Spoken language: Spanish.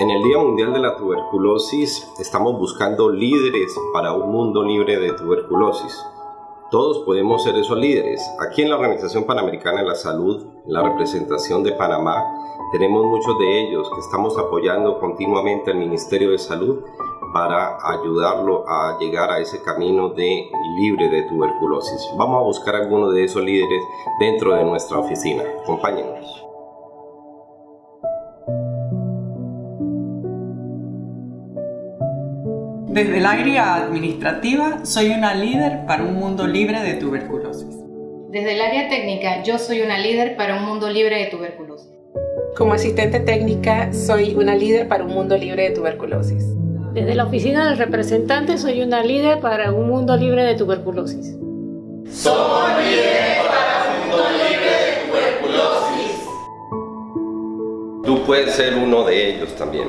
En el Día Mundial de la Tuberculosis estamos buscando líderes para un mundo libre de tuberculosis. Todos podemos ser esos líderes. Aquí en la Organización Panamericana de la Salud, la representación de Panamá, tenemos muchos de ellos que estamos apoyando continuamente al Ministerio de Salud para ayudarlo a llegar a ese camino de libre de tuberculosis. Vamos a buscar algunos de esos líderes dentro de nuestra oficina. Acompáñenos. Desde el área administrativa, soy una líder para un mundo libre de tuberculosis. Desde el área técnica, yo soy una líder para un mundo libre de tuberculosis. Como asistente técnica, soy una líder para un mundo libre de tuberculosis. Desde la oficina del representante, soy una líder para un mundo libre de tuberculosis. Somos líderes para un mundo libre de tuberculosis. Tú puedes ser uno de ellos también.